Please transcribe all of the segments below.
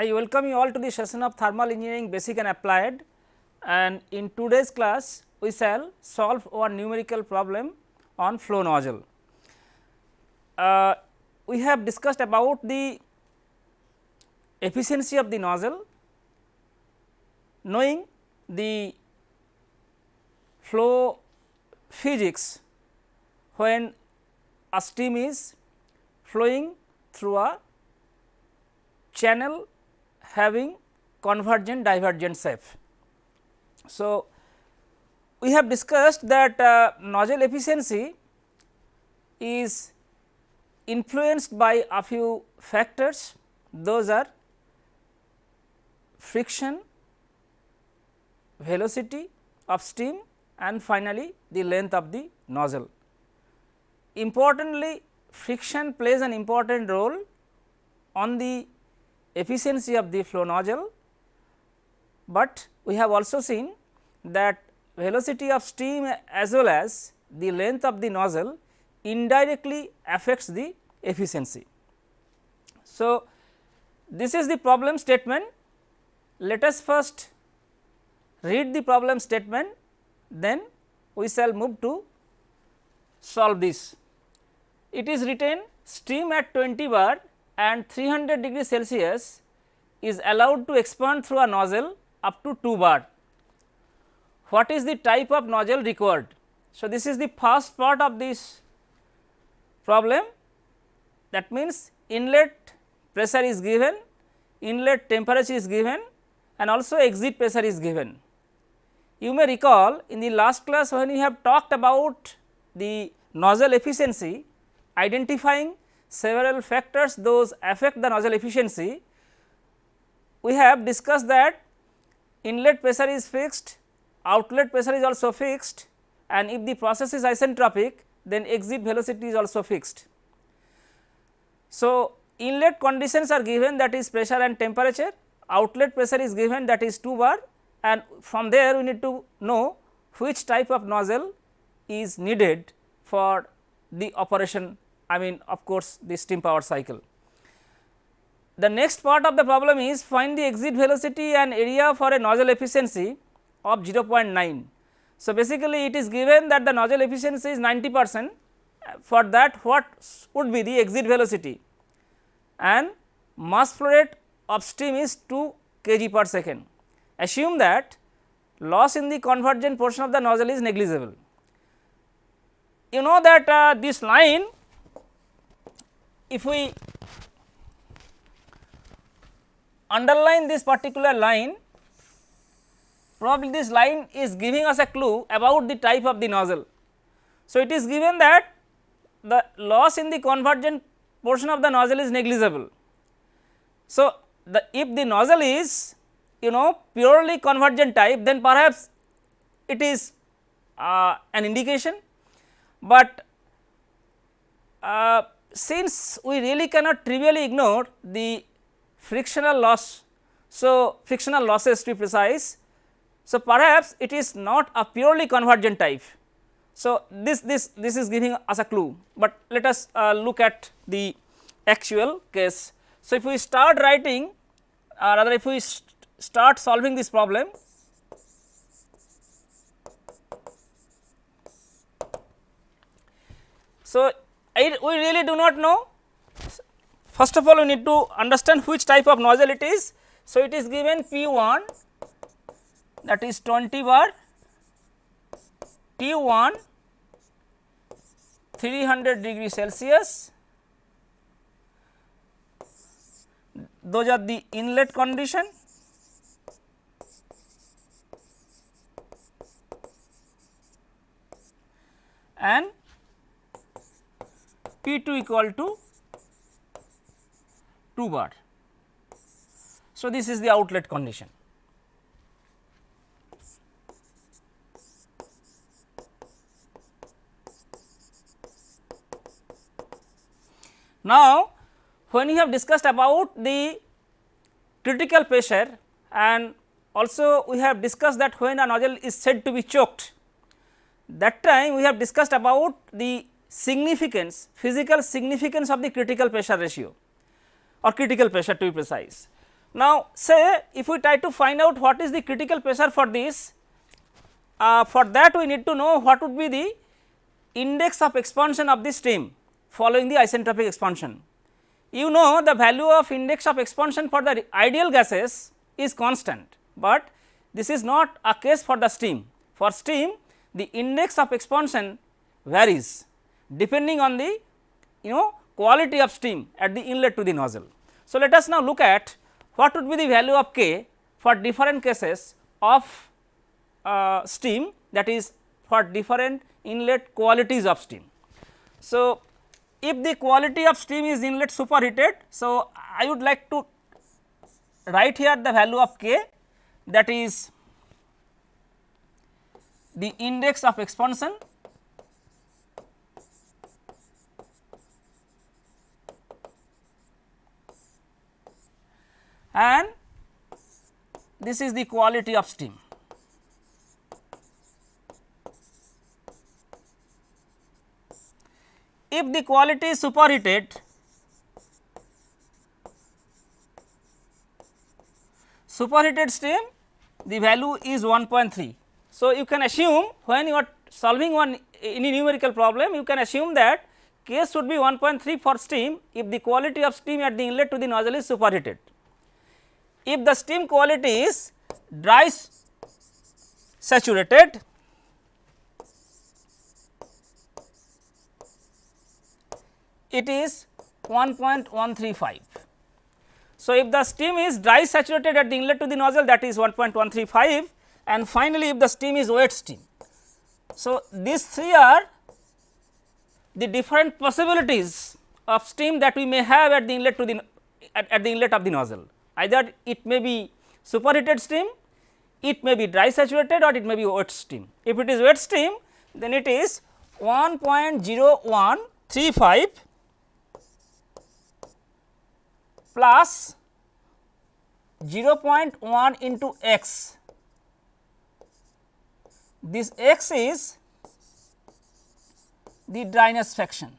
I welcome you all to the session of thermal engineering basic and applied and in today's class we shall solve our numerical problem on flow nozzle. Uh, we have discussed about the efficiency of the nozzle knowing the flow physics when a stream is flowing through a channel having convergent divergent shape. So, we have discussed that uh, nozzle efficiency is influenced by a few factors those are friction, velocity of steam and finally, the length of the nozzle. Importantly, friction plays an important role on the efficiency of the flow nozzle, but we have also seen that velocity of steam as well as the length of the nozzle indirectly affects the efficiency. So, this is the problem statement. Let us first read the problem statement, then we shall move to solve this. It is written steam at 20 bar and 300 degree Celsius is allowed to expand through a nozzle up to 2 bar. What is the type of nozzle required? So, this is the first part of this problem that means inlet pressure is given, inlet temperature is given and also exit pressure is given. You may recall in the last class when we have talked about the nozzle efficiency identifying several factors those affect the nozzle efficiency. We have discussed that inlet pressure is fixed, outlet pressure is also fixed and if the process is isentropic then exit velocity is also fixed. So, inlet conditions are given that is pressure and temperature, outlet pressure is given that is 2 bar and from there we need to know which type of nozzle is needed for the operation I mean of course, the steam power cycle. The next part of the problem is find the exit velocity and area for a nozzle efficiency of 0.9. So, basically it is given that the nozzle efficiency is 90 percent for that what would be the exit velocity and mass flow rate of steam is 2 kg per second. Assume that loss in the convergent portion of the nozzle is negligible. You know that uh, this line if we underline this particular line probably this line is giving us a clue about the type of the nozzle. So, it is given that the loss in the convergent portion of the nozzle is negligible. So, the if the nozzle is you know purely convergent type then perhaps it is uh, an indication, but uh, since we really cannot trivially ignore the frictional loss. So, frictional losses to be precise. So, perhaps it is not a purely convergent type. So, this this this is giving us a clue, but let us uh, look at the actual case. So, if we start writing uh, rather if we st start solving this problem, so We really do not know. First of all, we need to understand which type of nozzle it is. So, it is given P 1 that is 20 bar, T 1 300 degree Celsius, those are the inlet condition and P 2 equal to 2 bar. So, this is the outlet condition. Now, when we have discussed about the critical pressure and also we have discussed that when a nozzle is said to be choked, that time we have discussed about the significance physical significance of the critical pressure ratio or critical pressure to be precise. Now, say if we try to find out what is the critical pressure for this, uh, for that we need to know what would be the index of expansion of the steam following the isentropic expansion. You know the value of index of expansion for the ideal gases is constant, but this is not a case for the steam. For steam the index of expansion varies depending on the you know quality of steam at the inlet to the nozzle. So, let us now look at what would be the value of k for different cases of uh, steam that is for different inlet qualities of steam. So, if the quality of steam is inlet superheated, so I would like to write here the value of k that is the index of expansion and this is the quality of steam. If the quality is superheated, superheated steam the value is 1.3. So, you can assume when you are solving one any numerical problem you can assume that K should be 1.3 for steam if the quality of steam at the inlet to the nozzle is superheated. If the steam quality is dry saturated it is 1.135. So, if the steam is dry saturated at the inlet to the nozzle that is 1.135 and finally, if the steam is wet steam. So, these three are the different possibilities of steam that we may have at the inlet to the at, at the inlet of the nozzle either it may be superheated steam, it may be dry saturated or it may be wet steam. If it is wet steam then it is 1.0135 plus 0.1 into x. This x is the dryness fraction.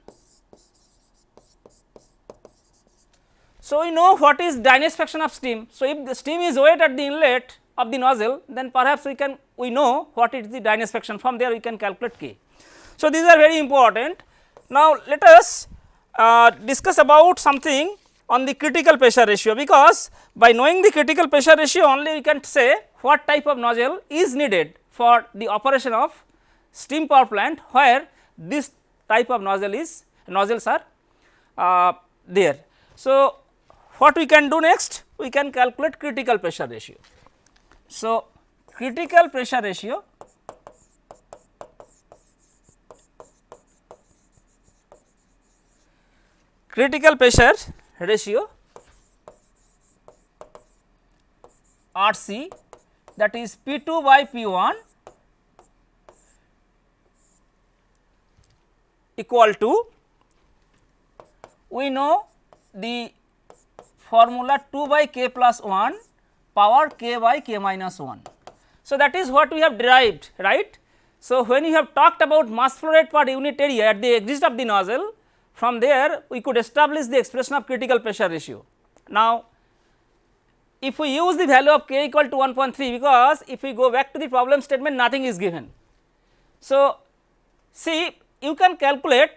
So, we know what is dryness fraction of steam. So, if the steam is wet at the inlet of the nozzle then perhaps we can we know what is the dryness fraction from there we can calculate k. So, these are very important. Now, let us uh, discuss about something on the critical pressure ratio because by knowing the critical pressure ratio only we can say what type of nozzle is needed for the operation of steam power plant where this type of nozzle is nozzles are uh, there. So, what we can do next? We can calculate critical pressure ratio. So, critical pressure ratio critical pressure ratio RC that is P 2 by P 1 equal to we know the formula 2 by k plus 1 power k by k minus 1. So, that is what we have derived right. So, when you have talked about mass flow rate per unit area at the exit of the nozzle from there we could establish the expression of critical pressure ratio. Now, if we use the value of k equal to 1.3 because if we go back to the problem statement nothing is given. So, see you can calculate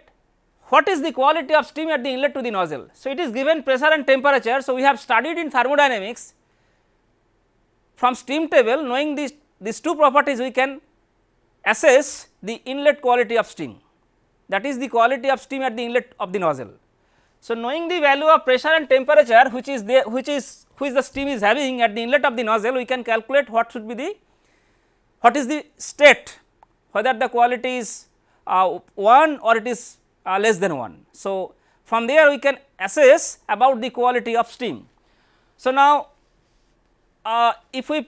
what is the quality of steam at the inlet to the nozzle. So, it is given pressure and temperature. So, we have studied in thermodynamics from steam table knowing these, these two properties we can assess the inlet quality of steam that is the quality of steam at the inlet of the nozzle. So, knowing the value of pressure and temperature which is the which is which the steam is having at the inlet of the nozzle we can calculate what should be the what is the state whether the quality is uh, 1 or it is uh, less than 1. So, from there we can assess about the quality of steam. So, now uh, if we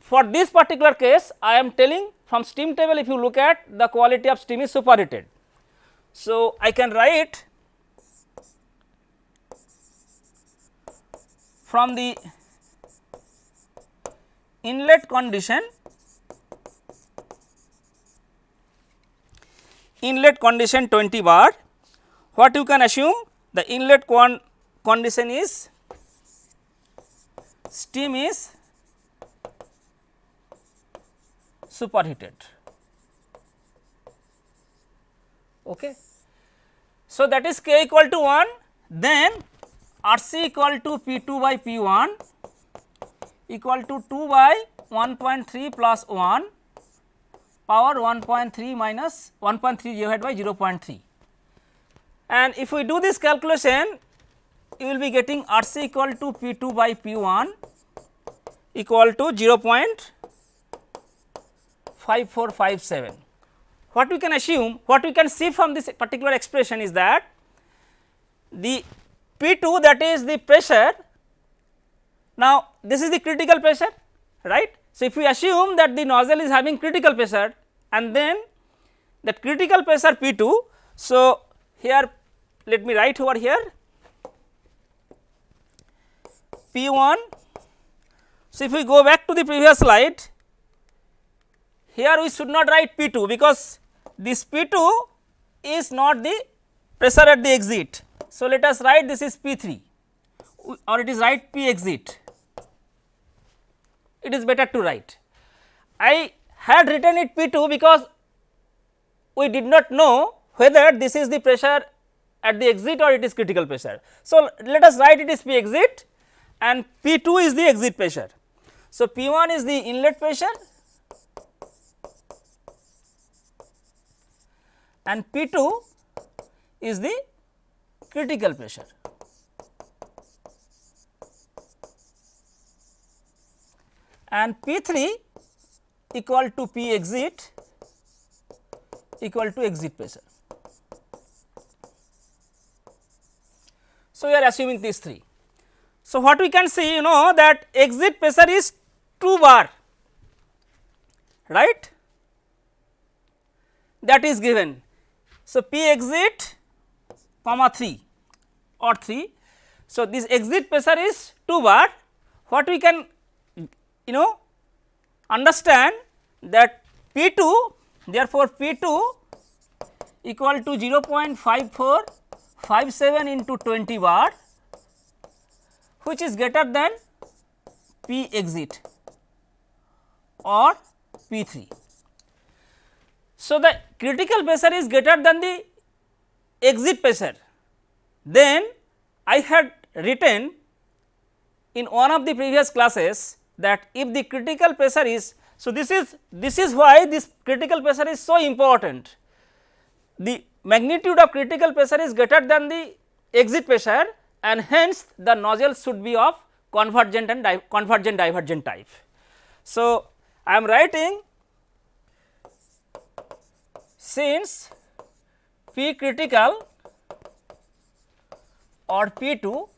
for this particular case I am telling from steam table if you look at the quality of steam is superheated. So, I can write from the inlet condition inlet condition 20 bar what you can assume the inlet con condition is steam is superheated. Okay. So, that is k equal to 1 then R c equal to P 2 by P 1 equal to 2 by 1.3 plus 1 power 1.3 minus 1.3 divided by 0.3. And if we do this calculation you will be getting R c equal to P 2 by P 1 equal to 0.5457. What we can assume, what we can see from this particular expression is that the P 2 that is the pressure, now this is the critical pressure right. So, if we assume that the nozzle is having critical pressure and then that critical pressure P 2. So, here let me write over here P 1. So, if we go back to the previous slide here we should not write P 2 because this P 2 is not the pressure at the exit. So, let us write this is P 3 or it is write P exit it is better to write. I had written it P 2 because we did not know whether this is the pressure at the exit or it is critical pressure. So, let us write it is P exit and P 2 is the exit pressure. So, P 1 is the inlet pressure and P 2 is the critical pressure. And P 3 equal to P exit equal to exit pressure. So, we are assuming these three. So, what we can see you know that exit pressure is 2 bar right that is given. So, P exit comma 3 or 3. So, this exit pressure is 2 bar what we can you know understand that P 2 therefore, P 2 equal to 0.5457 into 20 bar which is greater than P exit or P 3. So, the critical pressure is greater than the exit pressure then I had written in one of the previous classes that if the critical pressure is so, this is this is why this critical pressure is so important. The magnitude of critical pressure is greater than the exit pressure and hence the nozzle should be of convergent and di convergent divergent type. So, I am writing since P critical or P 2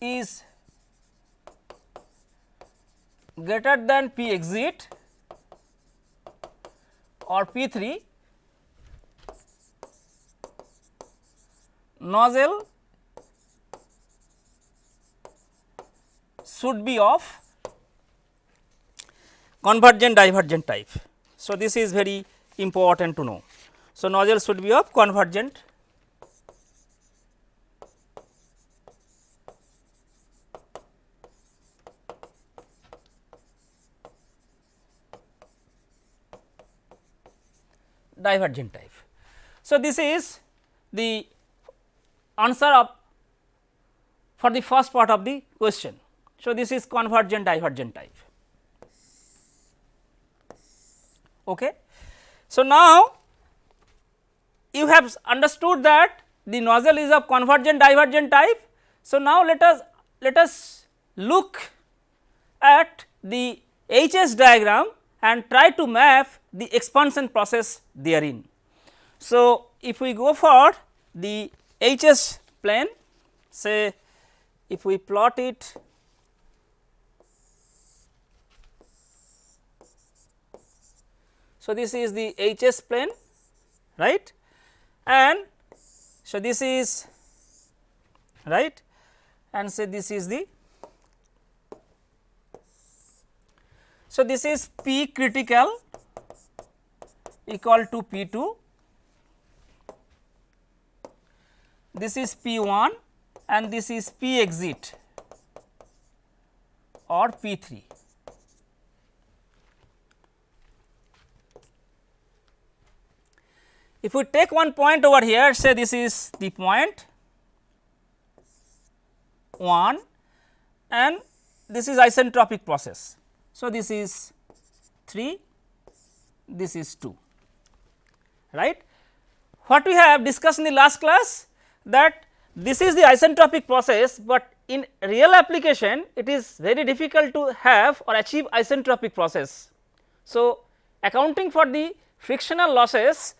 is greater than P exit or P 3 nozzle should be of convergent divergent type. So, this is very important to know. So, nozzle should be of convergent divergent type. So, this is the answer of for the first part of the question. So, this is convergent divergent type. Okay. So, now you have understood that the nozzle is of convergent divergent type. So, now let us let us look at the HS diagram and try to map the expansion process therein. So, if we go for the HS plane say if we plot it So, this is the HS plane right and so this is right and say this is the So, this is P critical equal to P 2, this is P 1 and this is P exit or P 3. If we take one point over here say this is the point 1 and this is isentropic process. So, this is 3 this is 2 right. What we have discussed in the last class that this is the isentropic process, but in real application it is very difficult to have or achieve isentropic process. So, accounting for the frictional losses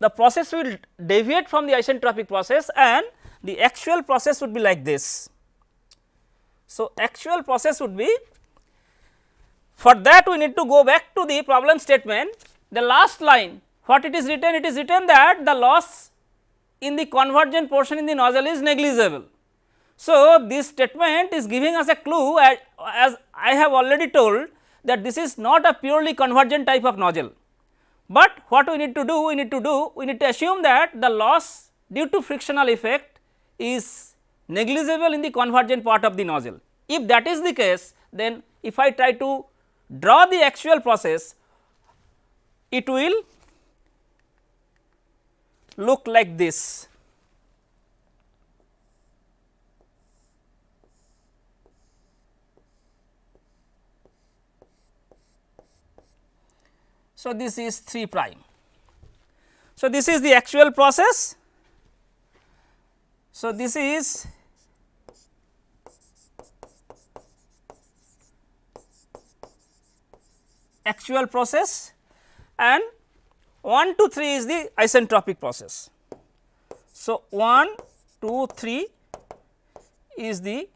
the process will deviate from the isentropic process and the actual process would be like this. So, actual process would be for that we need to go back to the problem statement the last line what it is written it is written that the loss in the convergent portion in the nozzle is negligible. So, this statement is giving us a clue as, as I have already told that this is not a purely convergent type of nozzle, but what we need to do we need to do we need to assume that the loss due to frictional effect is negligible in the convergent part of the nozzle. If that is the case then if I try to draw the actual process it will look like this. So, this is 3 prime. So, this is the actual process. So, this is actual process and 1 to 3 is the isentropic process. So, 1, 2, 3 is the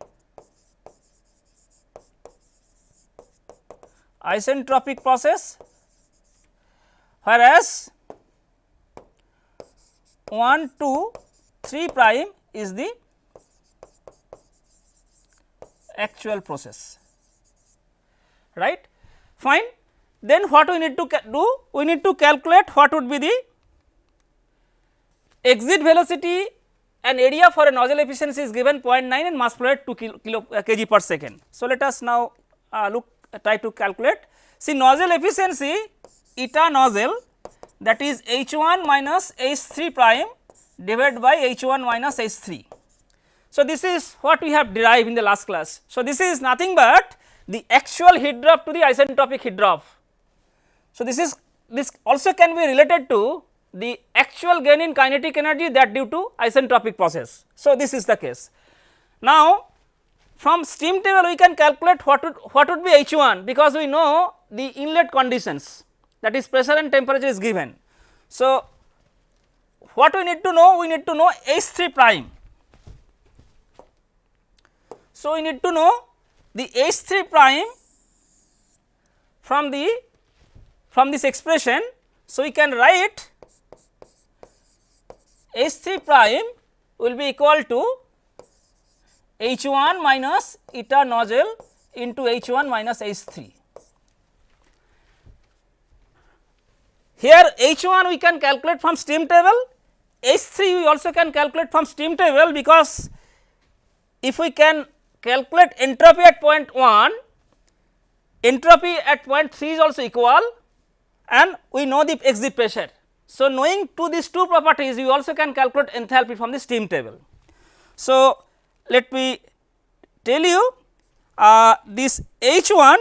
isentropic process. Whereas 1, 2, 3 prime is the actual process. Right? Fine then what we need to do? We need to calculate what would be the exit velocity and area for a nozzle efficiency is given 0.9 and mass flow rate 2 kilo, kilo uh, kg per second. So, let us now uh, look uh, try to calculate. See nozzle efficiency eta nozzle that is H 1 minus H 3 prime divided by H 1 minus H 3. So, this is what we have derived in the last class. So, this is nothing but the actual heat drop to the isentropic heat drop so, this is this also can be related to the actual gain in kinetic energy that due to isentropic process. So, this is the case. Now, from steam table we can calculate what would what would be H 1 because we know the inlet conditions that is pressure and temperature is given. So, what we need to know we need to know H 3 prime. So, we need to know the H 3 prime from the from this expression. So, we can write H 3 prime will be equal to H 1 minus eta nozzle into H 1 minus H 3. Here H 1 we can calculate from steam table, H 3 we also can calculate from steam table because if we can calculate entropy at point 1, entropy at point 3 is also equal and we know the exit pressure. So, knowing to these two properties we also can calculate enthalpy from the steam table. So, let me tell you uh, this H 1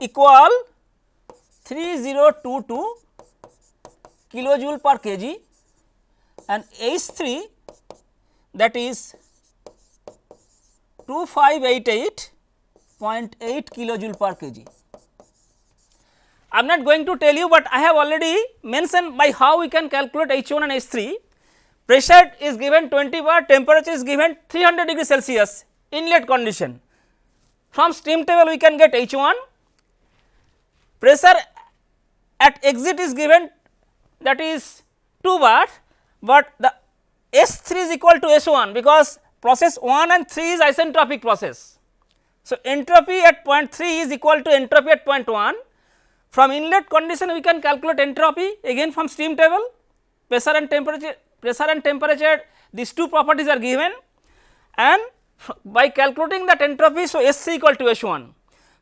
equal 3022 kilojoule per kg and H 3 that is 2588 0.8 kilojoule per kg. I am not going to tell you, but I have already mentioned by how we can calculate H 1 and H 3. Pressure is given 20 bar, temperature is given 300 degree Celsius inlet condition. From steam table we can get H 1, pressure at exit is given that is 2 bar, but the S 3 is equal to S 1 because process 1 and 3 is isentropic process. So, entropy at point 3 is equal to entropy at point 1. From inlet condition we can calculate entropy again from steam table pressure and temperature pressure and temperature these two properties are given and by calculating that entropy. So, S 3 equal to S 1.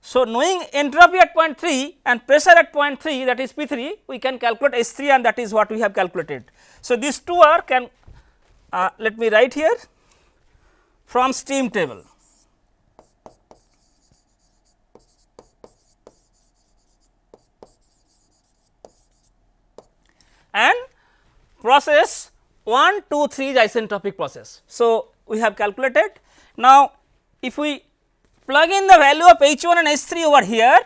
So, knowing entropy at point 3 and pressure at point 3 that is P 3 we can calculate S 3 and that is what we have calculated. So, these two are can uh, let me write here from steam table. And process 1, 2, 3 is isentropic process. So, we have calculated. Now, if we plug in the value of H 1 and H 3 over here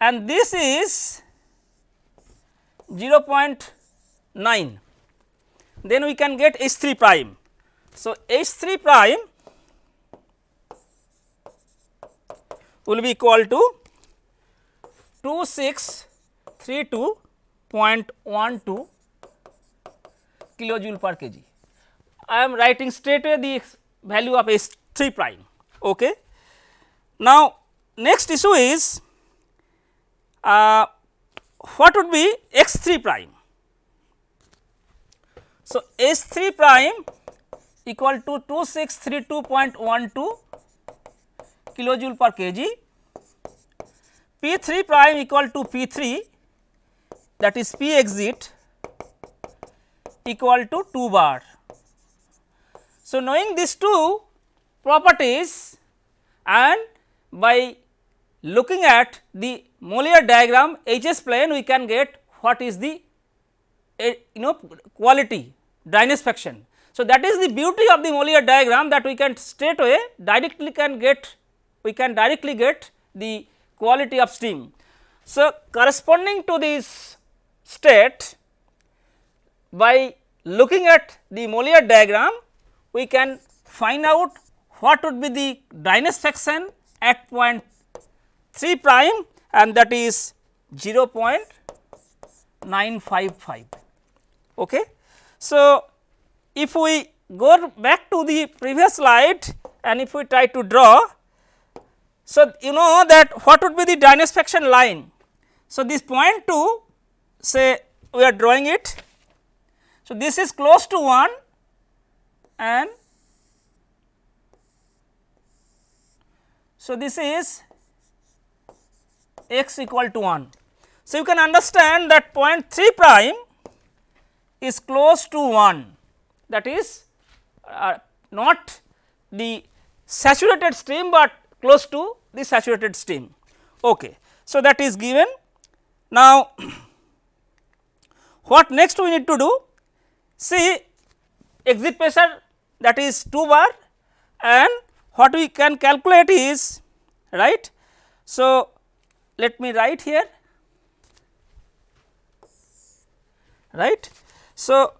and this is 0.9, then we can get H 3 prime. So, H 3 prime will be equal to 2632.12 kilojoule per kg. I am writing straight away the value of H 3 prime. Okay. Now, next issue is uh, what would be x 3 prime. So, H 3 prime equal to 2632.12 kilojoule per kg, P 3 prime equal to P 3 that is P exit equal to 2 bar. So, knowing these two properties and by looking at the Mollier diagram H s plane we can get what is the eh, you know quality dryness fraction. So, that is the beauty of the Mollier diagram that we can straight away directly can get we can directly get the quality of steam. So, corresponding to this state by looking at the Mollier diagram we can find out what would be the dryness fraction at point 3 prime and that is 0.955. Okay. So, if we go back to the previous slide and if we try to draw, so you know that what would be the dryness fraction line. So, this point 2 say we are drawing it so, this is close to 1 and so this is x equal to 1. So, you can understand that point 3 prime is close to 1 that is uh, not the saturated steam, but close to the saturated steam. Okay. So, that is given. Now, what next we need to do? See exit pressure that is 2 bar and what we can calculate is right. So, let me write here right. So,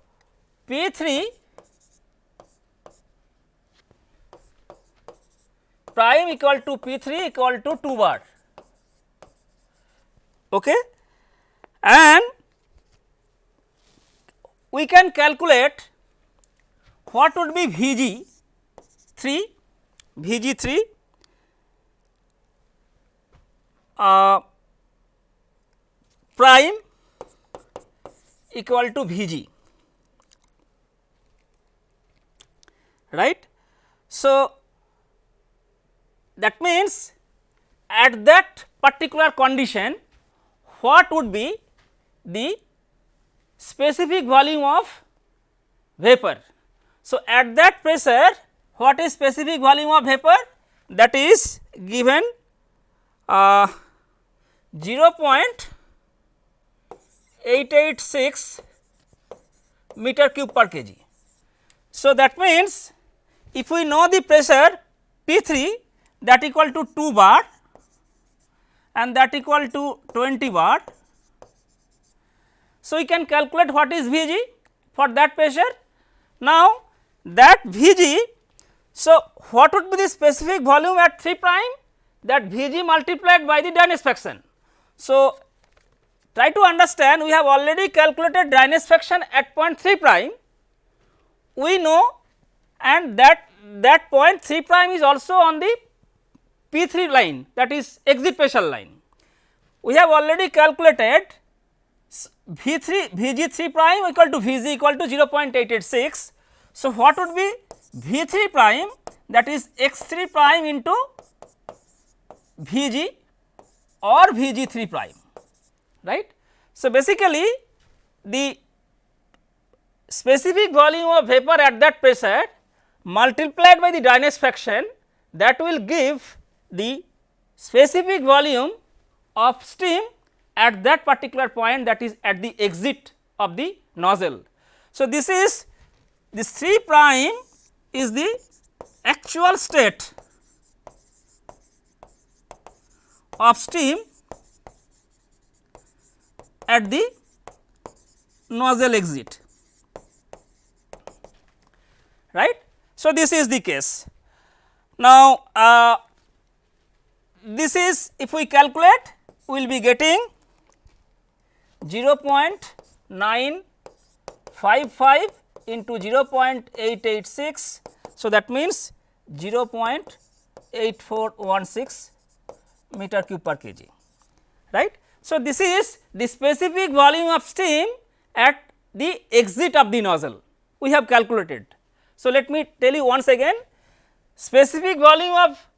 P 3 prime equal to P 3 equal to 2 bar okay. and we can calculate what would be V g 3 V g 3 uh, prime equal to V g right. So, that means at that particular condition what would be the specific volume of vapor. So, at that pressure what is specific volume of vapor that is given uh, 0.886 meter cube per kg. So, that means if we know the pressure P 3 that equal to 2 bar and that equal to 20 bar so, we can calculate what is V g for that pressure. Now, that V g, so what would be the specific volume at 3 prime that V g multiplied by the dryness fraction. So, try to understand we have already calculated dryness fraction at point 3 prime, we know and that that point 3 prime is also on the P 3 line that is exit pressure line. We have already calculated V 3 V g 3 prime equal to V g equal to 0.886. So, what would be V 3 prime that is x 3 prime into V g or V g 3 prime right. So, basically the specific volume of vapor at that pressure multiplied by the dryness fraction that will give the specific volume of steam at that particular point that is at the exit of the nozzle. So, this is this 3 prime is the actual state of steam at the nozzle exit right. So, this is the case. Now, uh, this is if we calculate we will be getting 0.955 into 0.886. So, that means 0.8416 meter cube per kg right. So, this is the specific volume of steam at the exit of the nozzle we have calculated. So, let me tell you once again specific volume of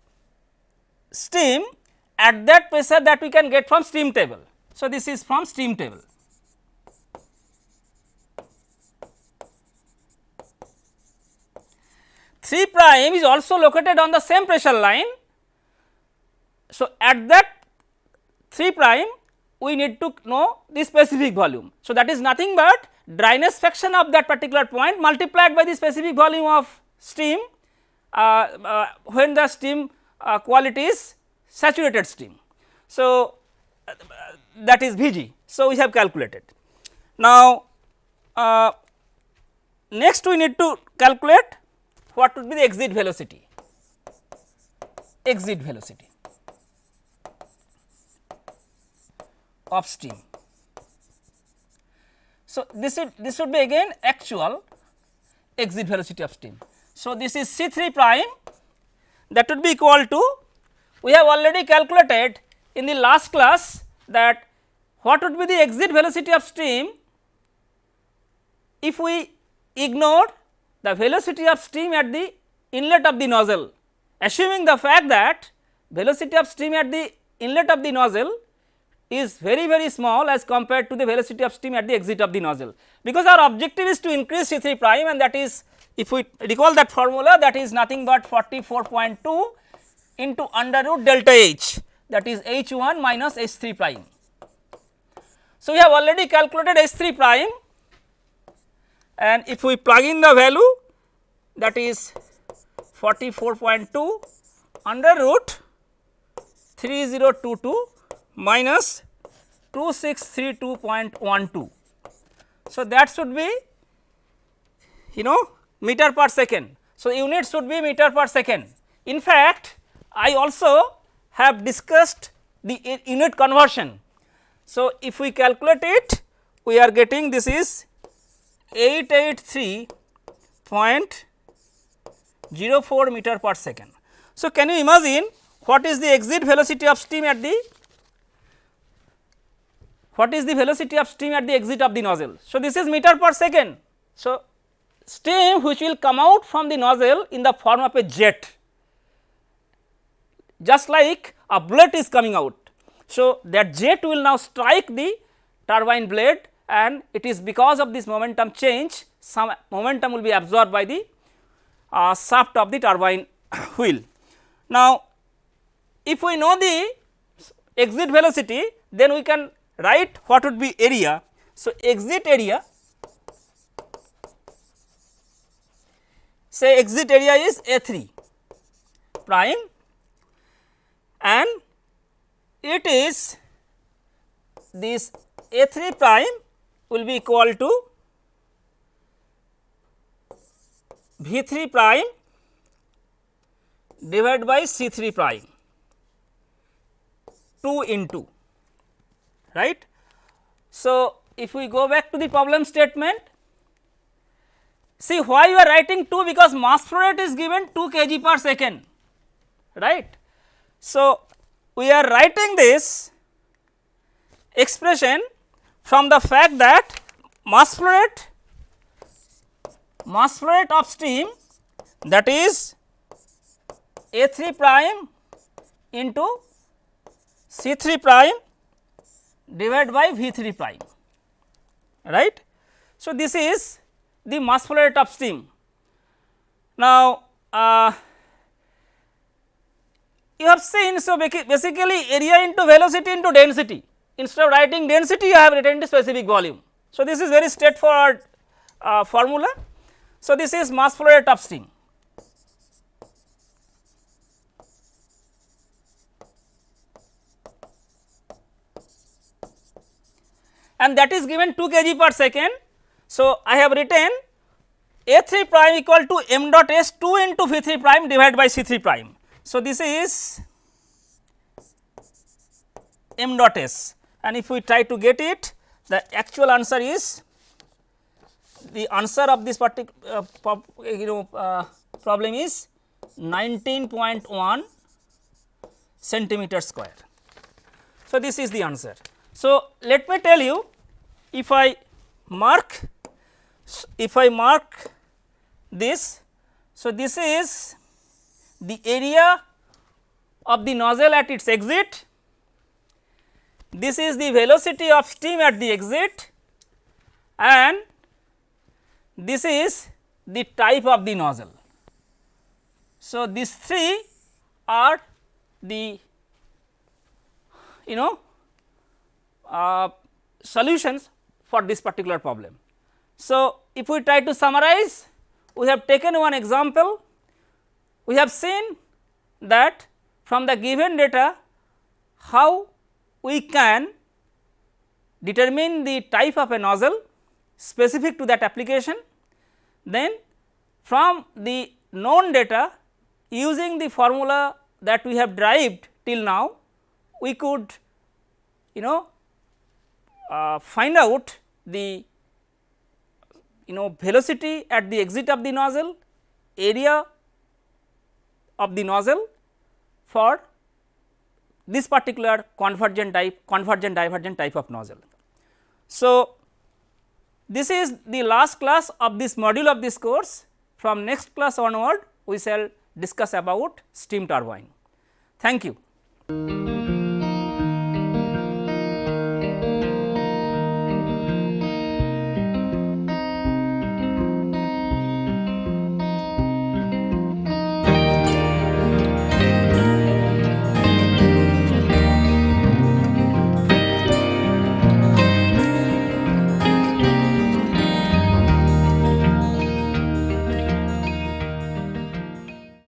steam at that pressure that we can get from steam table. So, this is from steam table. Three prime is also located on the same pressure line. So, at that 3 prime we need to know the specific volume. So, that is nothing but dryness fraction of that particular point multiplied by the specific volume of steam uh, uh, when the steam uh, quality is saturated steam. So, that is V g. So, we have calculated. Now, uh, next we need to calculate what would be the exit velocity, exit velocity of steam. So, this is this would be again actual exit velocity of steam. So, this is C 3 prime that would be equal to we have already calculated in the last class that what would be the exit velocity of steam if we ignore the velocity of steam at the inlet of the nozzle assuming the fact that velocity of steam at the inlet of the nozzle is very very small as compared to the velocity of steam at the exit of the nozzle. Because our objective is to increase C 3 prime and that is if we recall that formula that is nothing but 44.2 into under root delta H that is H 1 minus H 3 prime. So, we have already calculated H 3 prime and if we plug in the value that is 44.2 under root 3022 minus 2632.12. So, that should be you know meter per second. So, unit should be meter per second. In fact, I also have discussed the unit conversion. So, if we calculate it we are getting this is 883.04 meter per second. So, can you imagine what is the exit velocity of steam at the what is the velocity of steam at the exit of the nozzle. So, this is meter per second. So, steam which will come out from the nozzle in the form of a jet just like a bullet is coming out. So, that jet will now strike the turbine blade and it is because of this momentum change some momentum will be absorbed by the uh, shaft of the turbine wheel. Now, if we know the exit velocity then we can write what would be area. So, exit area say exit area is A 3 prime and it is this A 3 prime will be equal to V 3 prime divided by C 3 prime 2 into right. So, if we go back to the problem statement see why you are writing 2 because mass flow rate is given 2 kg per second right. So, we are writing this expression from the fact that mass flow rate mass flow rate of steam that is A 3 prime into C 3 prime divided by V 3 prime right. So, this is the mass flow rate of steam. Now, uh, you have seen so basically area into velocity into density instead of writing density you have written the specific volume. So, this is very straightforward uh, formula. So, this is mass flow rate of steam. and that is given 2 kg per second. So, I have written A 3 prime equal to m dot s 2 into V 3 prime divided by C 3 prime. So, this is m dot s and if we try to get it the actual answer is the answer of this particular uh, you know uh, problem is 19.1 centimeter square. So, this is the answer. So, let me tell you if I mark if I mark this. So, this is the area of the nozzle at its exit, this is the velocity of steam at the exit and this is the type of the nozzle. So, these three are the you know uh, solutions for this particular problem. So, if we try to summarize we have taken one example we have seen that from the given data how we can determine the type of a nozzle specific to that application. Then from the known data using the formula that we have derived till now we could you know uh, find out the you know velocity at the exit of the nozzle, area of the nozzle for this particular convergent type convergent divergent type of nozzle. So, this is the last class of this module of this course from next class onward we shall discuss about steam turbine. Thank you.